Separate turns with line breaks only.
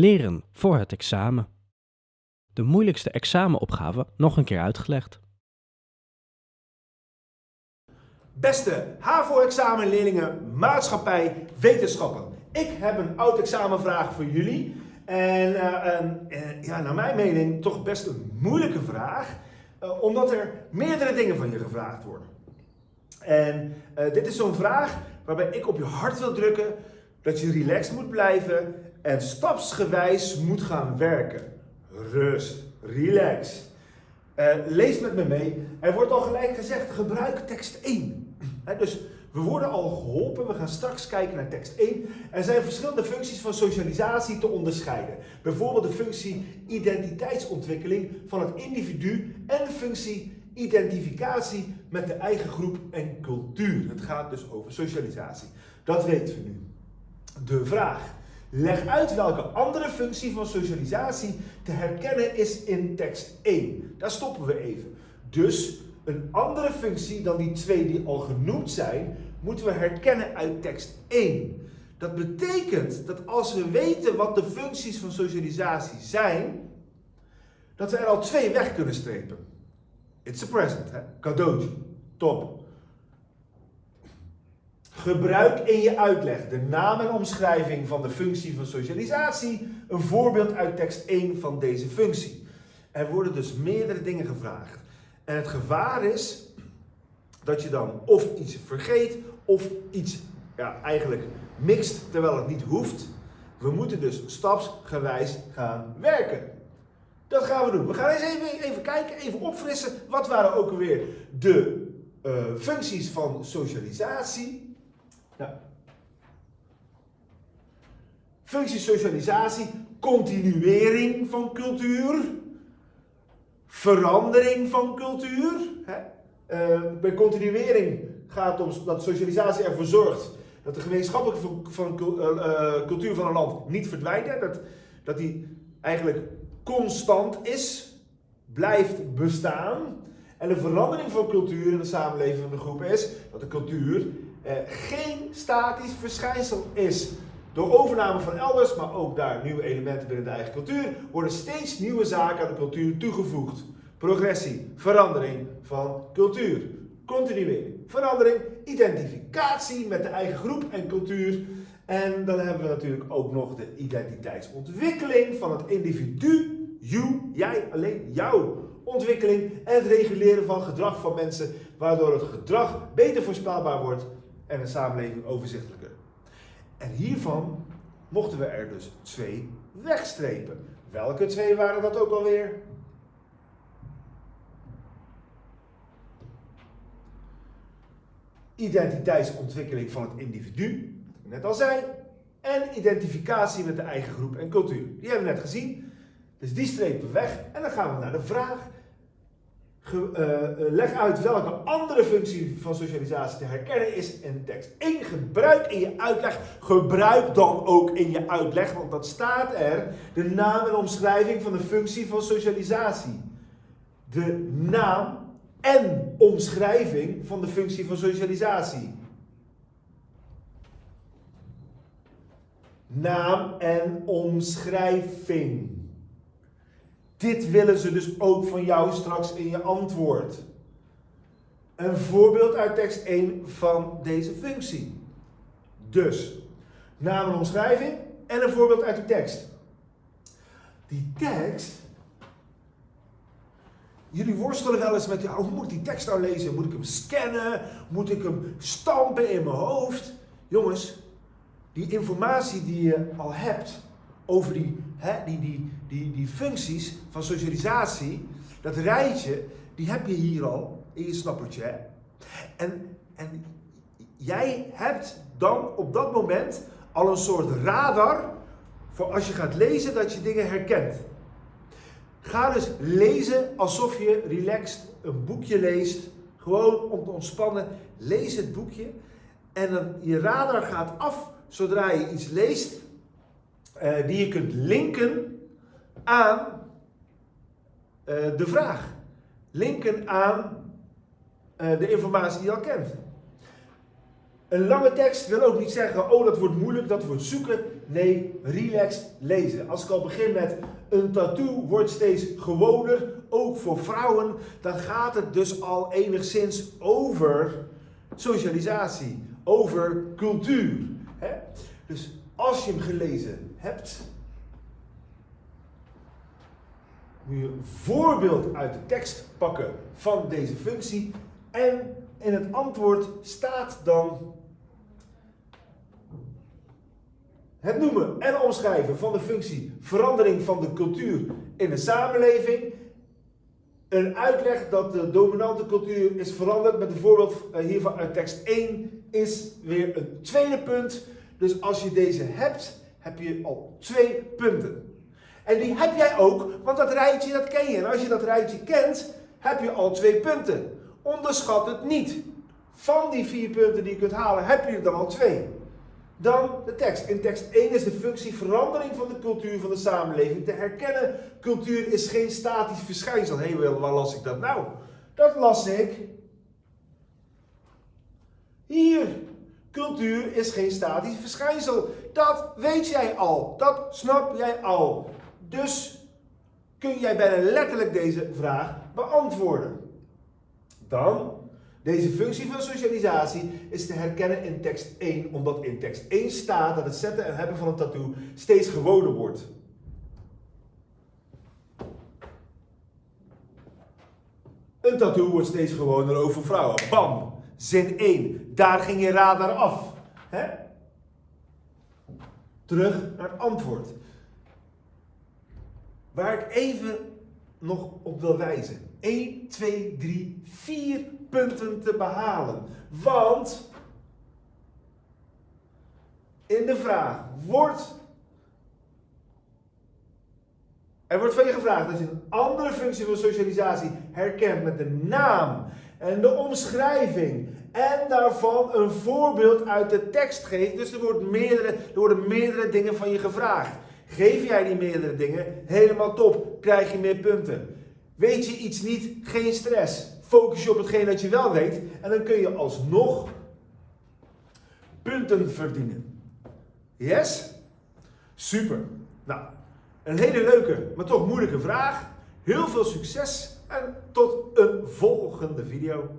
Leren voor het examen. De moeilijkste examenopgave nog een keer uitgelegd.
Beste HAVO-examenleerlingen, maatschappij, wetenschappen. Ik heb een oud examenvraag voor jullie. En uh, uh, ja, naar mijn mening toch best een moeilijke vraag. Uh, omdat er meerdere dingen van je gevraagd worden. En dit is zo'n vraag waarbij ik op je hart wil drukken dat je relaxed moet blijven en stapsgewijs moet gaan werken. Rust, relax. lees met me mee. Er wordt al gelijk gezegd, gebruik tekst 1 dus we worden al geholpen. We gaan straks kijken naar tekst 1. Er zijn verschillende functies van socialisatie te onderscheiden. Bijvoorbeeld de functie identiteitsontwikkeling van het individu en de functie identificatie met de eigen groep en cultuur. Het gaat dus over socialisatie. Dat weten we nu. De vraag. Leg uit welke andere functie van socialisatie te herkennen is in tekst 1. Daar stoppen we even. Dus een andere functie dan die twee die al genoemd zijn, moeten we herkennen uit tekst 1. Dat betekent dat als we weten wat de functies van socialisatie zijn, dat we er al twee weg kunnen strepen. It's a present, hè? cadeautje, top. Gebruik in je uitleg de naam en omschrijving van de functie van socialisatie, een voorbeeld uit tekst 1 van deze functie. Er worden dus meerdere dingen gevraagd. En het gevaar is dat je dan of iets vergeet of iets ja, eigenlijk mixt terwijl het niet hoeft. We moeten dus stapsgewijs gaan werken. Dat gaan we doen. We gaan eens even, even kijken, even opfrissen. Wat waren ook alweer de uh, functies van socialisatie? Functies socialisatie, continuering van cultuur verandering van cultuur. Hè? Uh, bij continuering gaat het om dat socialisatie ervoor zorgt dat de gemeenschappelijke van, uh, cultuur van een land niet verdwijnt. Dat, dat die eigenlijk constant is, blijft bestaan. En de verandering van cultuur in de samenleving van de groep is dat de cultuur geen statisch verschijnsel is. Door overname van elders, maar ook daar nieuwe elementen binnen de eigen cultuur, worden steeds nieuwe zaken aan de cultuur toegevoegd. Progressie, verandering van cultuur. Continuering, verandering, identificatie met de eigen groep en cultuur. En dan hebben we natuurlijk ook nog de identiteitsontwikkeling van het individu, you, jij, alleen jouw ontwikkeling en het reguleren van gedrag van mensen, waardoor het gedrag beter voorspelbaar wordt en de samenleving overzichtelijker. En hiervan mochten we er dus twee wegstrepen. Welke twee waren dat ook alweer? Identiteitsontwikkeling van het individu, net al zei, en identificatie met de eigen groep en cultuur. Die hebben we net gezien. Dus die strepen we weg en dan gaan we naar de vraag leg uit welke andere functie van socialisatie te herkennen is in de tekst. 1. Gebruik in je uitleg. Gebruik dan ook in je uitleg, want dat staat er. De naam en omschrijving van de functie van socialisatie. De naam en omschrijving van de functie van socialisatie. Naam en omschrijving. Dit willen ze dus ook van jou straks in je antwoord. Een voorbeeld uit tekst 1 van deze functie. Dus, naam en omschrijving en een voorbeeld uit de tekst. Die tekst, jullie worstelen wel eens met, hoe moet ik die tekst nou lezen? Moet ik hem scannen? Moet ik hem stampen in mijn hoofd? Jongens, die informatie die je al hebt, over die, hè, die, die, die, die functies van socialisatie, dat rijtje, die heb je hier al in je snappertje. En, en jij hebt dan op dat moment al een soort radar voor als je gaat lezen dat je dingen herkent. Ga dus lezen alsof je relaxed een boekje leest. Gewoon om te ontspannen. Lees het boekje. En dan je radar gaat af zodra je iets leest uh, die je kunt linken aan uh, de vraag. Linken aan uh, de informatie die je al kent. Een lange tekst wil ook niet zeggen, oh dat wordt moeilijk, dat wordt zoeken. Nee, relaxed lezen. Als ik al begin met een tattoo wordt steeds gewoner, ook voor vrouwen, dan gaat het dus al enigszins over socialisatie, over cultuur. Hè? Dus als je hem gelezen hebt, moet je een voorbeeld uit de tekst pakken van deze functie en in het antwoord staat dan het noemen en omschrijven van de functie verandering van de cultuur in de samenleving. Een uitleg dat de dominante cultuur is veranderd met een voorbeeld eh, hiervan uit tekst 1 is weer een tweede punt. Dus als je deze hebt, heb je al twee punten. En die heb jij ook, want dat rijtje dat ken je. En als je dat rijtje kent, heb je al twee punten. Onderschat het niet. Van die vier punten die je kunt halen, heb je er dan al twee. Dan de tekst. In tekst 1 is de functie verandering van de cultuur van de samenleving te herkennen. Cultuur is geen statisch verschijnsel. Hé, hey, waar las ik dat nou? Dat las ik hier. Cultuur is geen statisch verschijnsel. Dat weet jij al. Dat snap jij al. Dus kun jij bijna letterlijk deze vraag beantwoorden. Dan deze functie van socialisatie is te herkennen in tekst 1, omdat in tekst 1 staat dat het zetten en hebben van een tattoo steeds gewoner wordt. Een tattoo wordt steeds gewoner over vrouwen. Bam! Zin 1. Daar ging je radar af. Hè? Terug naar het antwoord. Waar ik even nog op wil wijzen. 1, 2, 3, 4 punten te behalen. Want in de vraag wordt. Er wordt van je gevraagd dat je een andere functie van socialisatie herkent met de naam en de omschrijving. En daarvan een voorbeeld uit de tekst geeft. Dus er, wordt meerdere, er worden meerdere dingen van je gevraagd. Geef jij die meerdere dingen, helemaal top, krijg je meer punten. Weet je iets niet, geen stress. Focus je op hetgeen dat je wel weet en dan kun je alsnog punten verdienen. Yes? Super. Nou, een hele leuke, maar toch moeilijke vraag. Heel veel succes en tot een volgende video.